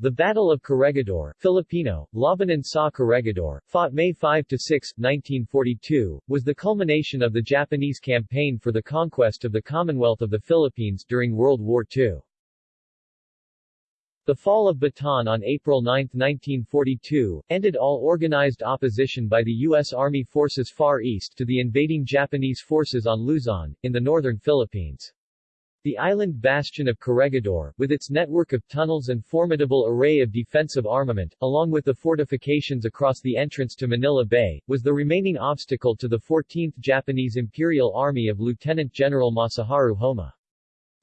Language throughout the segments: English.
The Battle of Corregidor Filipino, Labanan sa Corregidor, fought May 5–6, 1942, was the culmination of the Japanese campaign for the conquest of the Commonwealth of the Philippines during World War II. The fall of Bataan on April 9, 1942, ended all organized opposition by the U.S. Army Forces Far East to the invading Japanese forces on Luzon, in the northern Philippines. The island bastion of Corregidor, with its network of tunnels and formidable array of defensive armament, along with the fortifications across the entrance to Manila Bay, was the remaining obstacle to the 14th Japanese Imperial Army of Lieutenant General Masaharu Homma.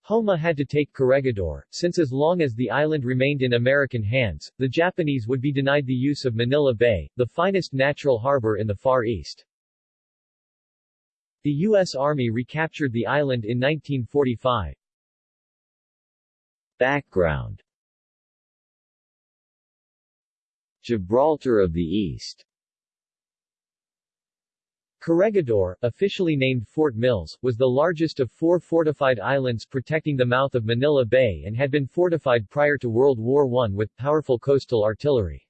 Homma had to take Corregidor, since as long as the island remained in American hands, the Japanese would be denied the use of Manila Bay, the finest natural harbor in the Far East. The U.S. Army recaptured the island in 1945. Background Gibraltar of the East Corregidor, officially named Fort Mills, was the largest of four fortified islands protecting the mouth of Manila Bay and had been fortified prior to World War I with powerful coastal artillery.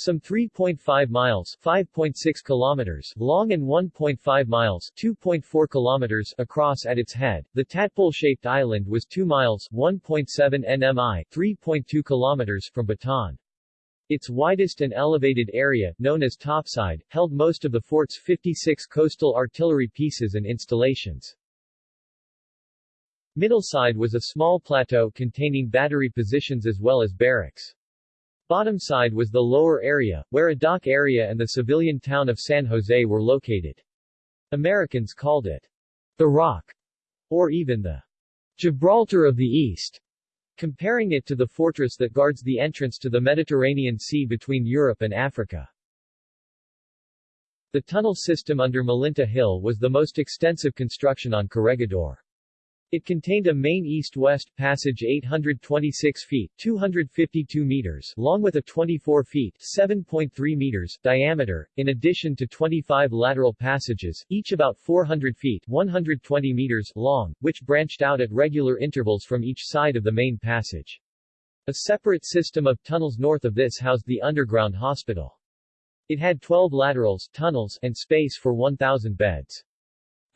Some 3.5 miles 5.6 kilometers long and 1.5 miles 2.4 kilometers across at its head, the tadpole-shaped island was 2 miles 1.7 nmi 3.2 kilometers from Bataan. Its widest and elevated area, known as topside, held most of the fort's 56 coastal artillery pieces and installations. Middleside was a small plateau containing battery positions as well as barracks. Bottom side was the lower area, where a dock area and the civilian town of San Jose were located. Americans called it the Rock, or even the Gibraltar of the East comparing it to the fortress that guards the entrance to the Mediterranean Sea between Europe and Africa. The tunnel system under Malinta Hill was the most extensive construction on Corregidor. It contained a main east-west passage 826 feet 252 meters long with a 24 feet 7.3 meters diameter, in addition to 25 lateral passages, each about 400 feet 120 meters long, which branched out at regular intervals from each side of the main passage. A separate system of tunnels north of this housed the underground hospital. It had 12 laterals tunnels and space for 1,000 beds.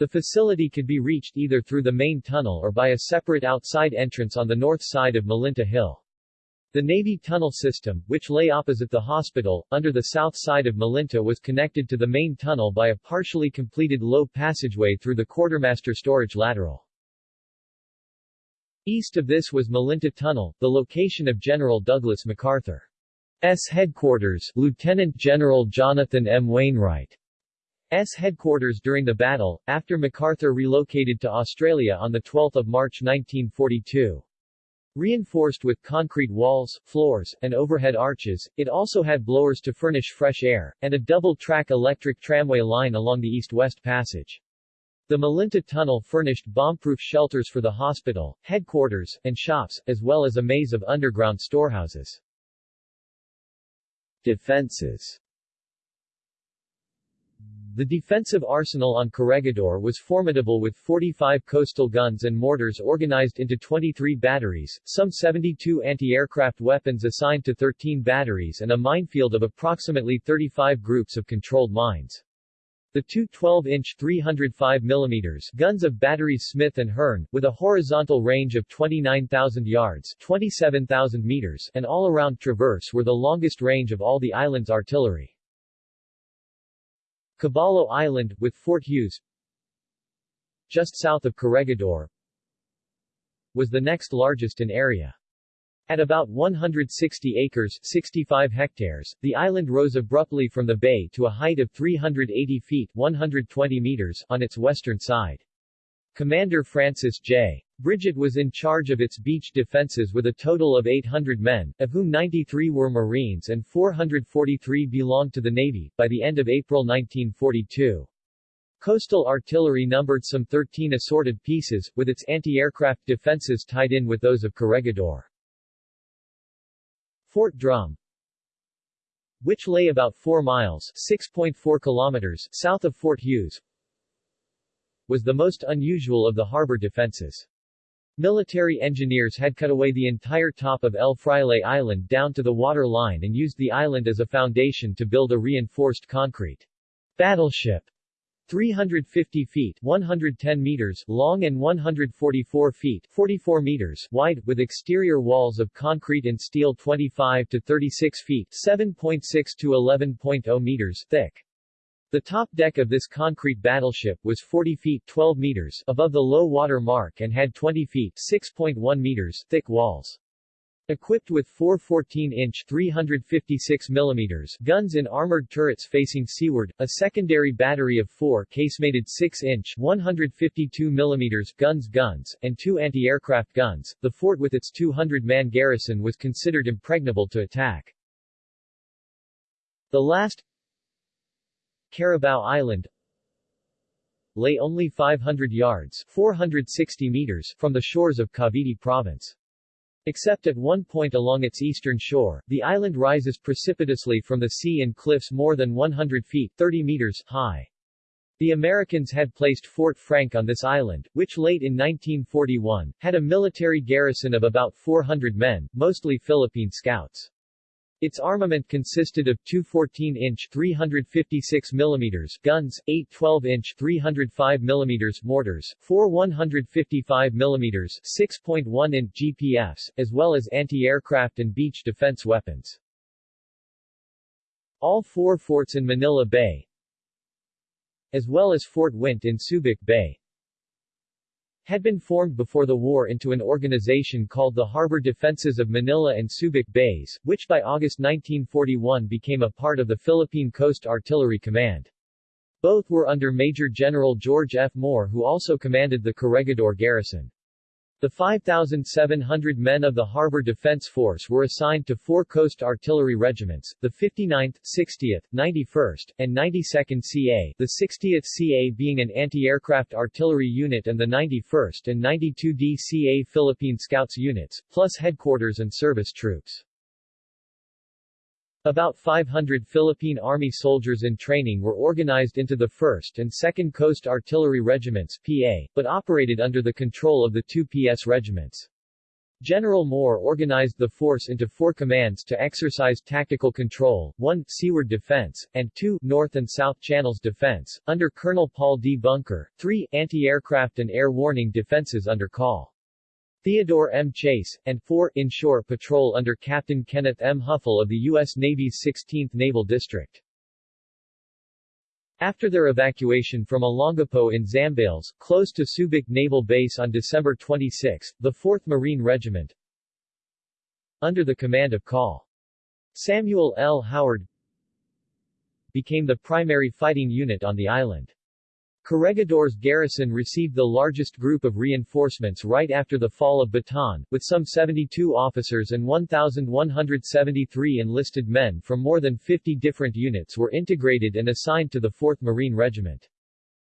The facility could be reached either through the main tunnel or by a separate outside entrance on the north side of Malinta Hill. The Navy tunnel system, which lay opposite the hospital, under the south side of Malinta was connected to the main tunnel by a partially completed low passageway through the quartermaster storage lateral. East of this was Malinta Tunnel, the location of General Douglas MacArthur's headquarters, Lieutenant General Jonathan M. Wainwright S headquarters during the battle, after MacArthur relocated to Australia on 12 March 1942. Reinforced with concrete walls, floors, and overhead arches, it also had blowers to furnish fresh air, and a double-track electric tramway line along the east-west passage. The Malinta Tunnel furnished bomb-proof shelters for the hospital, headquarters, and shops, as well as a maze of underground storehouses. Defenses the defensive arsenal on Corregidor was formidable with 45 coastal guns and mortars organized into 23 batteries, some 72 anti-aircraft weapons assigned to 13 batteries and a minefield of approximately 35 groups of controlled mines. The two 12-inch 305 mm guns of batteries Smith and Hearn, with a horizontal range of 29,000 yards 27,000 meters and all-around traverse were the longest range of all the island's artillery. Caballo Island, with Fort Hughes just south of Corregidor, was the next largest in area. At about 160 acres 65 hectares, the island rose abruptly from the bay to a height of 380 feet 120 meters on its western side. Commander Francis J. Bridget was in charge of its beach defenses with a total of 800 men, of whom 93 were Marines and 443 belonged to the Navy, by the end of April 1942. Coastal artillery numbered some 13 assorted pieces, with its anti-aircraft defenses tied in with those of Corregidor. Fort Drum which lay about 4 miles 6.4 kilometers south of Fort Hughes, was the most unusual of the harbor defenses. Military engineers had cut away the entire top of El Fraile Island down to the water line and used the island as a foundation to build a reinforced concrete battleship 350 feet 110 meters long and 144 feet 44 meters wide, with exterior walls of concrete and steel 25 to 36 feet 7.6 to 11.0 meters thick. The top deck of this concrete battleship was 40 feet 12 meters above the low water mark and had 20 feet 6.1 meters thick walls. Equipped with four 14-inch 356 mm guns in armored turrets facing seaward, a secondary battery of four casemated 6-inch 152 mm guns guns, and two anti-aircraft guns, the fort with its 200-man garrison was considered impregnable to attack. The last Carabao Island lay only 500 yards 460 meters from the shores of Cavite Province. Except at one point along its eastern shore, the island rises precipitously from the sea in cliffs more than 100 feet 30 meters high. The Americans had placed Fort Frank on this island, which late in 1941, had a military garrison of about 400 men, mostly Philippine scouts. Its armament consisted of two 14-inch 356 mm guns, eight 12-inch 305 mm mortars, four 155 mm 6.1-inch GPFs, as well as anti-aircraft and beach defense weapons. All four forts in Manila Bay, as well as Fort Wint in Subic Bay, had been formed before the war into an organization called the Harbor Defenses of Manila and Subic Bays, which by August 1941 became a part of the Philippine Coast Artillery Command. Both were under Major General George F. Moore who also commanded the Corregidor garrison. The 5,700 men of the Harbor Defense Force were assigned to four coast artillery regiments, the 59th, 60th, 91st, and 92nd CA, the 60th CA being an anti-aircraft artillery unit and the 91st and 92d CA Philippine Scouts units, plus headquarters and service troops. About 500 Philippine Army soldiers in training were organized into the 1st and 2nd Coast Artillery Regiments PA, but operated under the control of the two PS regiments. General Moore organized the force into four commands to exercise tactical control, 1. Seaward defense, and 2. North and South Channels defense, under Colonel Paul D. Bunker, 3. Anti-aircraft and air warning defenses under Col. Theodore M. Chase, and 4. Inshore Patrol under Captain Kenneth M. Hoeffel of the U.S. Navy's 16th Naval District. After their evacuation from Olongapo in Zambales, close to Subic Naval Base on December 26, the 4th Marine Regiment, under the command of Col. Samuel L. Howard, became the primary fighting unit on the island. Corregidor's garrison received the largest group of reinforcements right after the fall of Bataan, with some 72 officers and 1,173 enlisted men from more than 50 different units were integrated and assigned to the 4th Marine Regiment.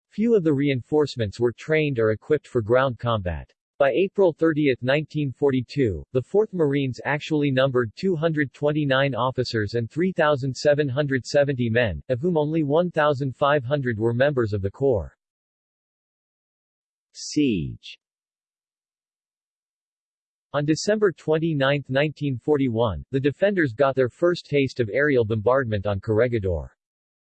Few of the reinforcements were trained or equipped for ground combat. By April 30, 1942, the 4th Marines actually numbered 229 officers and 3,770 men, of whom only 1,500 were members of the Corps. Siege On December 29, 1941, the defenders got their first taste of aerial bombardment on Corregidor.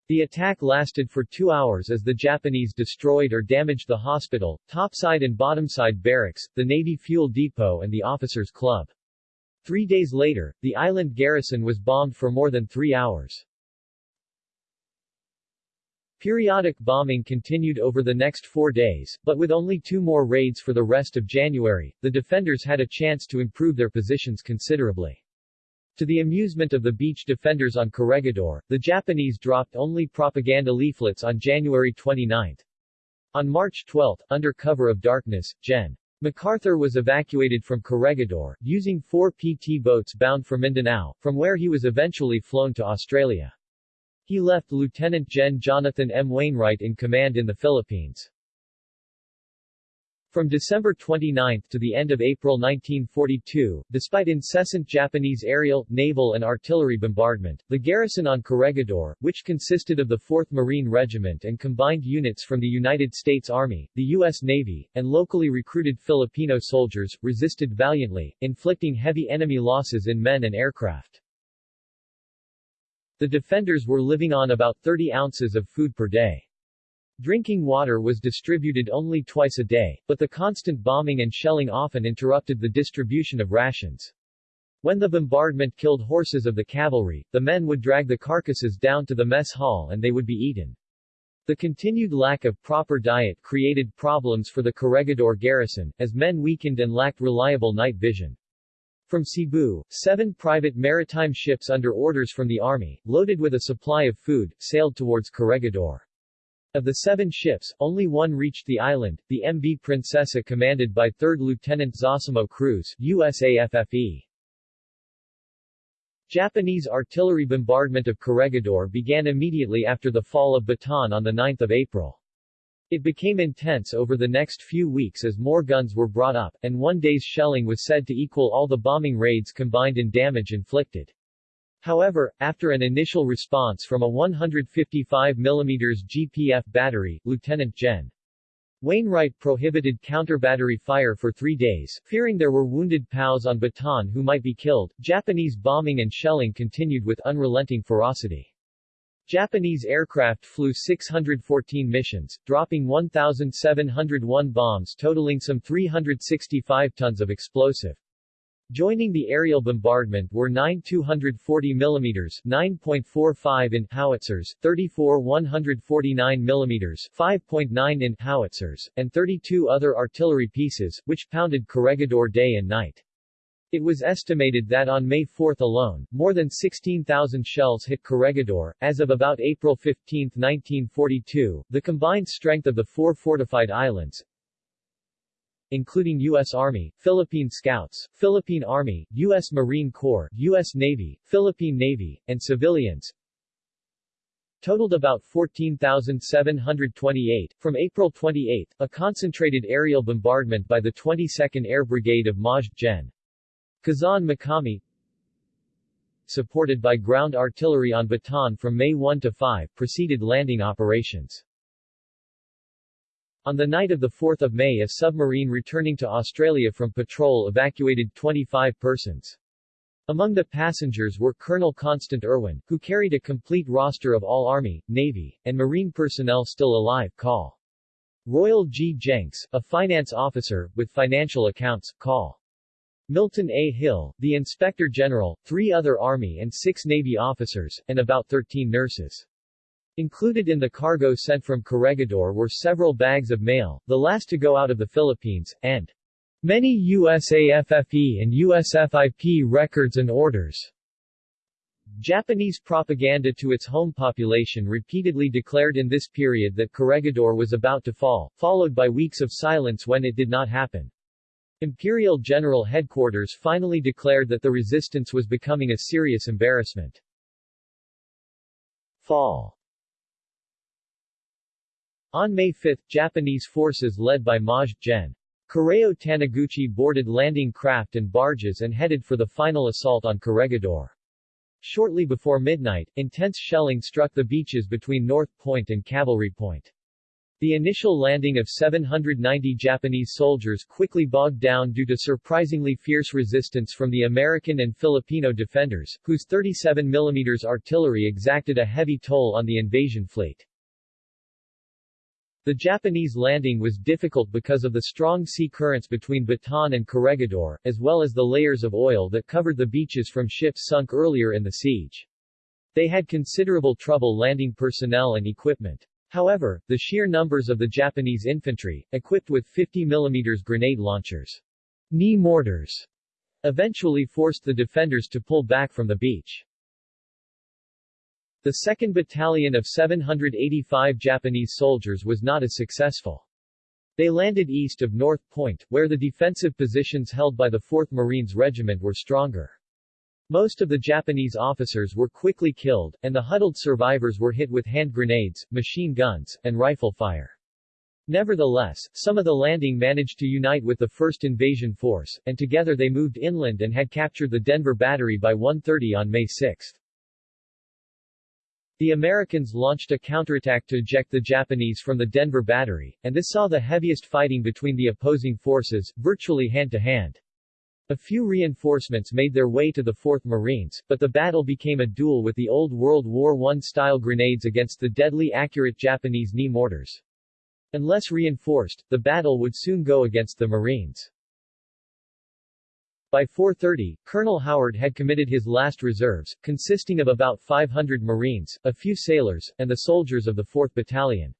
The attack lasted for two hours as the Japanese destroyed or damaged the hospital, topside and bottomside barracks, the Navy fuel depot and the officers' club. Three days later, the island garrison was bombed for more than three hours. Periodic bombing continued over the next four days, but with only two more raids for the rest of January, the defenders had a chance to improve their positions considerably. To the amusement of the beach defenders on Corregidor, the Japanese dropped only propaganda leaflets on January 29. On March 12, under cover of darkness, Gen. MacArthur was evacuated from Corregidor, using four PT boats bound for Mindanao, from where he was eventually flown to Australia. He left Lieutenant Gen. Jonathan M. Wainwright in command in the Philippines. From December 29 to the end of April 1942, despite incessant Japanese aerial, naval and artillery bombardment, the garrison on Corregidor, which consisted of the 4th Marine Regiment and combined units from the United States Army, the U.S. Navy, and locally recruited Filipino soldiers, resisted valiantly, inflicting heavy enemy losses in men and aircraft. The defenders were living on about 30 ounces of food per day. Drinking water was distributed only twice a day, but the constant bombing and shelling often interrupted the distribution of rations. When the bombardment killed horses of the cavalry, the men would drag the carcasses down to the mess hall and they would be eaten. The continued lack of proper diet created problems for the Corregidor garrison, as men weakened and lacked reliable night vision. From Cebu, seven private maritime ships under orders from the army, loaded with a supply of food, sailed towards Corregidor. Of the seven ships, only one reached the island, the MV Princesa commanded by 3rd Lieutenant Zosimo Cruz, USAFFE. Japanese artillery bombardment of Corregidor began immediately after the fall of Bataan on 9 April. It became intense over the next few weeks as more guns were brought up, and one day's shelling was said to equal all the bombing raids combined in damage inflicted. However, after an initial response from a 155 mm GPF battery, Lieutenant Gen. Wainwright prohibited counter-battery fire for three days, fearing there were wounded POWs on Bataan who might be killed. Japanese bombing and shelling continued with unrelenting ferocity. Japanese aircraft flew 614 missions, dropping 1,701 bombs totaling some 365 tons of explosive. Joining the aerial bombardment were 9 240 mm 9.45 in howitzers, 34 149 mm 5.9 in howitzers, and 32 other artillery pieces, which pounded Corregidor day and night. It was estimated that on May 4 alone, more than 16,000 shells hit Corregidor. As of about April 15, 1942, the combined strength of the four fortified islands, including U.S. Army, Philippine Scouts, Philippine Army, U.S. Marine Corps, U.S. Navy, Philippine Navy, and civilians, totaled about 14,728. From April 28, a concentrated aerial bombardment by the 22nd Air Brigade of Maj. Gen. Kazan Makami, supported by ground artillery on Bataan from May 1 to 5, preceded landing operations. On the night of 4 May a submarine returning to Australia from patrol evacuated 25 persons. Among the passengers were Colonel Constant Irwin, who carried a complete roster of all Army, Navy, and Marine personnel still alive, call. Royal G. Jenks, a finance officer, with financial accounts, call. Milton A. Hill, the Inspector General, three other Army and six Navy officers, and about 13 nurses. Included in the cargo sent from Corregidor were several bags of mail, the last to go out of the Philippines, and many USAFFE and USFIP records and orders. Japanese propaganda to its home population repeatedly declared in this period that Corregidor was about to fall, followed by weeks of silence when it did not happen. Imperial General Headquarters finally declared that the resistance was becoming a serious embarrassment. Fall on May 5, Japanese forces led by Maj. Gen. Kureo Taniguchi boarded landing craft and barges and headed for the final assault on Corregidor. Shortly before midnight, intense shelling struck the beaches between North Point and Cavalry Point. The initial landing of 790 Japanese soldiers quickly bogged down due to surprisingly fierce resistance from the American and Filipino defenders, whose 37 mm artillery exacted a heavy toll on the invasion fleet. The Japanese landing was difficult because of the strong sea currents between Bataan and Corregidor, as well as the layers of oil that covered the beaches from ships sunk earlier in the siege. They had considerable trouble landing personnel and equipment. However, the sheer numbers of the Japanese infantry, equipped with 50 mm grenade launchers, knee mortars, eventually forced the defenders to pull back from the beach. The 2nd Battalion of 785 Japanese soldiers was not as successful. They landed east of North Point, where the defensive positions held by the 4th Marines Regiment were stronger. Most of the Japanese officers were quickly killed, and the huddled survivors were hit with hand grenades, machine guns, and rifle fire. Nevertheless, some of the landing managed to unite with the 1st Invasion Force, and together they moved inland and had captured the Denver Battery by 1.30 on May 6. The Americans launched a counterattack to eject the Japanese from the Denver Battery, and this saw the heaviest fighting between the opposing forces, virtually hand-to-hand. -hand. A few reinforcements made their way to the 4th Marines, but the battle became a duel with the old World War I-style grenades against the deadly accurate Japanese knee mortars. Unless reinforced, the battle would soon go against the Marines. By 4.30, Colonel Howard had committed his last reserves, consisting of about 500 Marines, a few sailors, and the soldiers of the 4th Battalion.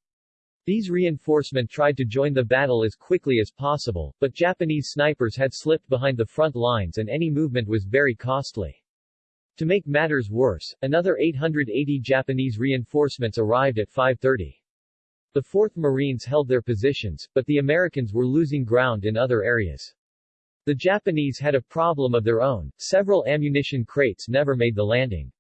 These reinforcement tried to join the battle as quickly as possible, but Japanese snipers had slipped behind the front lines and any movement was very costly. To make matters worse, another 880 Japanese reinforcements arrived at 5.30. The 4th Marines held their positions, but the Americans were losing ground in other areas. The Japanese had a problem of their own, several ammunition crates never made the landing.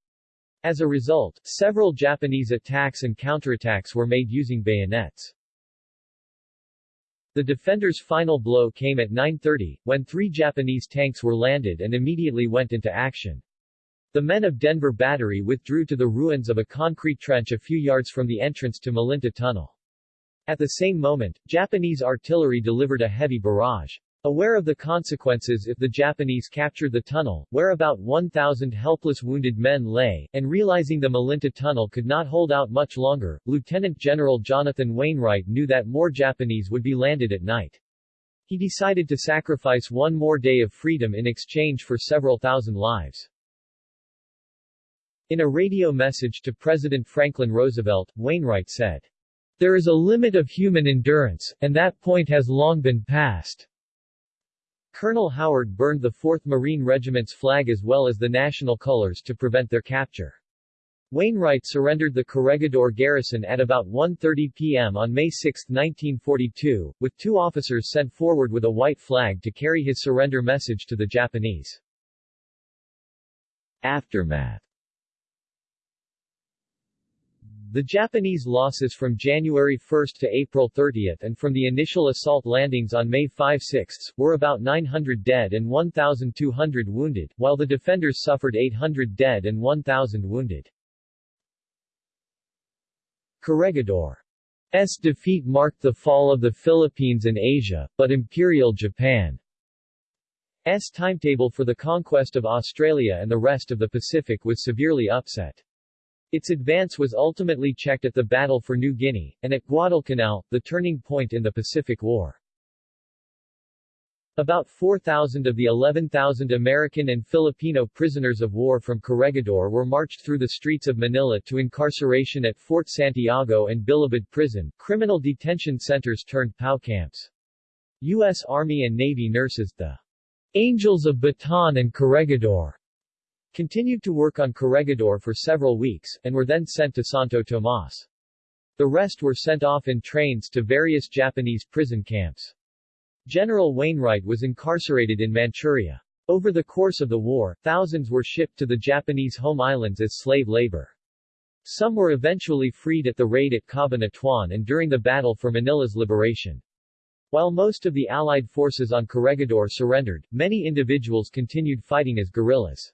As a result, several Japanese attacks and counterattacks were made using bayonets. The defenders' final blow came at 9.30, when three Japanese tanks were landed and immediately went into action. The men of Denver Battery withdrew to the ruins of a concrete trench a few yards from the entrance to Malinta Tunnel. At the same moment, Japanese artillery delivered a heavy barrage. Aware of the consequences if the Japanese captured the tunnel, where about 1,000 helpless wounded men lay, and realizing the Malinta Tunnel could not hold out much longer, Lieutenant General Jonathan Wainwright knew that more Japanese would be landed at night. He decided to sacrifice one more day of freedom in exchange for several thousand lives. In a radio message to President Franklin Roosevelt, Wainwright said, There is a limit of human endurance, and that point has long been passed. Colonel Howard burned the 4th Marine Regiment's flag as well as the national colors to prevent their capture. Wainwright surrendered the Corregidor garrison at about 1.30 p.m. on May 6, 1942, with two officers sent forward with a white flag to carry his surrender message to the Japanese. Aftermath the Japanese losses from January 1 to April 30 and from the initial assault landings on May 5-6 were about 900 dead and 1,200 wounded, while the defenders suffered 800 dead and 1,000 wounded. Corregidor's defeat marked the fall of the Philippines and Asia, but Imperial Japan's timetable for the conquest of Australia and the rest of the Pacific was severely upset. Its advance was ultimately checked at the Battle for New Guinea, and at Guadalcanal, the turning point in the Pacific War. About 4,000 of the 11,000 American and Filipino prisoners of war from Corregidor were marched through the streets of Manila to incarceration at Fort Santiago and Bilibid Prison, criminal detention centers turned POW camps. U.S. Army and Navy nurses, the Angels of Bataan and Corregidor, continued to work on Corregidor for several weeks, and were then sent to Santo Tomas. The rest were sent off in trains to various Japanese prison camps. General Wainwright was incarcerated in Manchuria. Over the course of the war, thousands were shipped to the Japanese home islands as slave labor. Some were eventually freed at the raid at Cabanatuan and during the battle for Manila's liberation. While most of the Allied forces on Corregidor surrendered, many individuals continued fighting as guerrillas.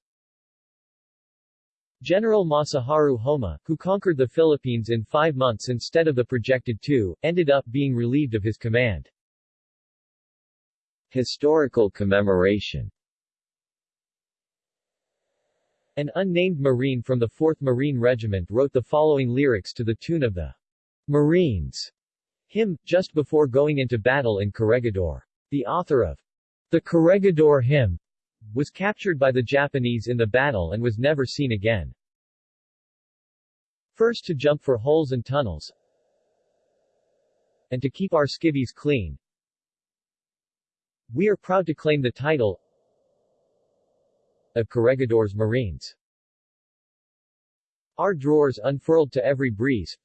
General Masaharu Homma, who conquered the Philippines in five months instead of the projected two, ended up being relieved of his command. Historical commemoration An unnamed Marine from the 4th Marine Regiment wrote the following lyrics to the tune of the Marines hymn, just before going into battle in Corregidor. The author of the Corregidor hymn was captured by the Japanese in the battle and was never seen again. First to jump for holes and tunnels, and to keep our skivvies clean. We are proud to claim the title of Corregidor's Marines. Our drawers unfurled to every breeze,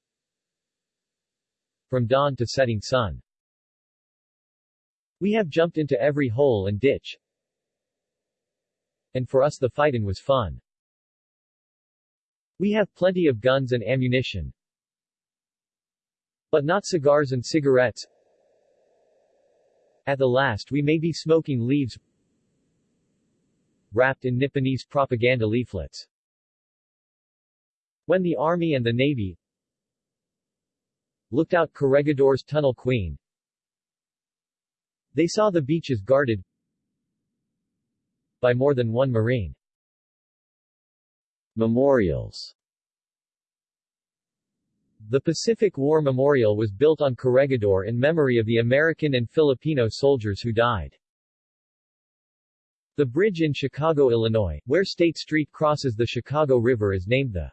from dawn to setting sun. We have jumped into every hole and ditch, and for us the fightin' was fun. We have plenty of guns and ammunition, but not cigars and cigarettes, At the last we may be smoking leaves wrapped in Nipponese propaganda leaflets. When the Army and the Navy looked out Corregidor's Tunnel Queen, they saw the beaches guarded by more than one Marine. Memorials The Pacific War Memorial was built on Corregidor in memory of the American and Filipino soldiers who died. The bridge in Chicago, Illinois, where State Street crosses the Chicago River is named the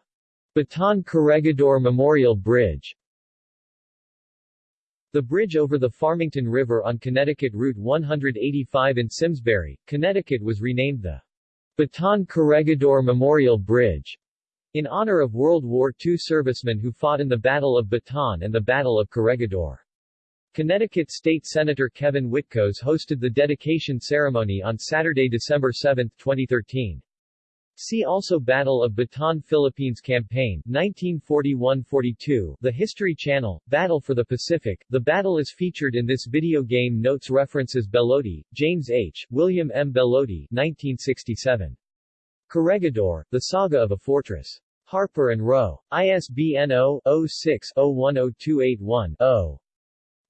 Bataan Corregidor Memorial Bridge. The bridge over the Farmington River on Connecticut Route 185 in Simsbury, Connecticut was renamed the Bataan Corregidor Memorial Bridge in honor of World War II servicemen who fought in the Battle of Bataan and the Battle of Corregidor. Connecticut State Senator Kevin Witkos hosted the dedication ceremony on Saturday, December 7, 2013. See also Battle of Bataan Philippines Campaign 1941-42 The History Channel, Battle for the Pacific. The battle is featured in this video game notes references Belote, James H., William M. Belote 1967. Corregidor, The Saga of a Fortress. Harper and Row. ISBN 0-06-010281-0.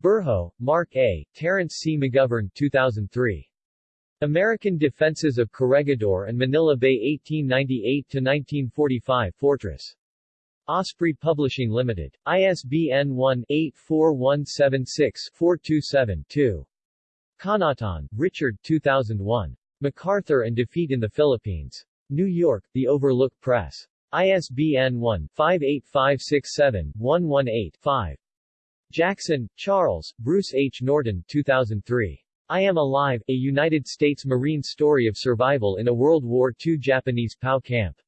Berhow, Mark A., Terence C. McGovern 2003. American Defenses of Corregidor and Manila Bay 1898-1945 Fortress. Osprey Publishing Limited. ISBN 1-84176-427-2. Connaughton, Richard 2001. MacArthur and Defeat in the Philippines. New York, The Overlook Press. ISBN 1-58567-118-5. Jackson, Charles, Bruce H. Norton 2003. I Am Alive, a United States Marine story of survival in a World War II Japanese POW camp.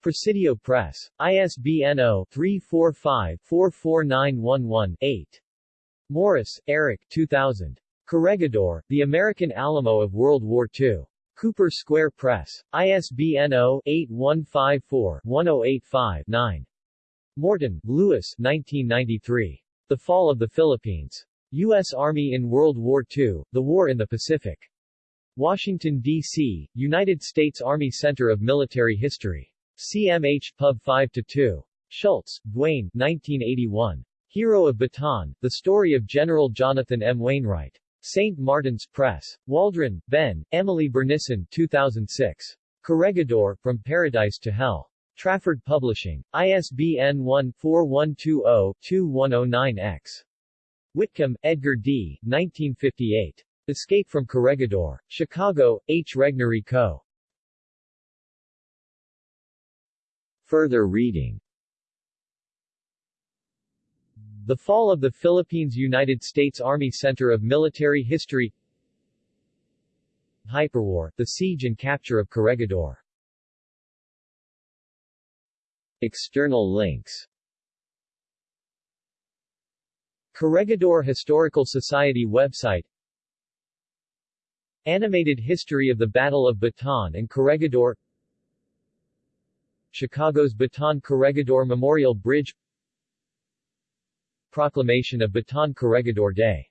Presidio Press. ISBN 0-345-44911-8. Morris, Eric 2000. Corregidor, The American Alamo of World War II. Cooper Square Press. ISBN 0-8154-1085-9. Morton, Lewis 1993. The Fall of the Philippines. U.S. Army in World War II, The War in the Pacific. Washington, D.C., United States Army Center of Military History. CMH Pub 5-2. Schultz, Duane 1981. Hero of Bataan, The Story of General Jonathan M. Wainwright. St. Martin's Press. Waldron, Ben, Emily Burneson 2006. Corregidor, From Paradise to Hell. Trafford Publishing. ISBN 1-4120-2109-X. Whitcomb, Edgar D. 1958. Escape from Corregidor. Chicago, H. Regnery Co. Further reading The Fall of the Philippines United States Army Center of Military History Hyperwar, The Siege and Capture of Corregidor External links Corregidor Historical Society website. Animated History of the Battle of Bataan and Corregidor. Chicago's Bataan Corregidor Memorial Bridge. Proclamation of Bataan Corregidor Day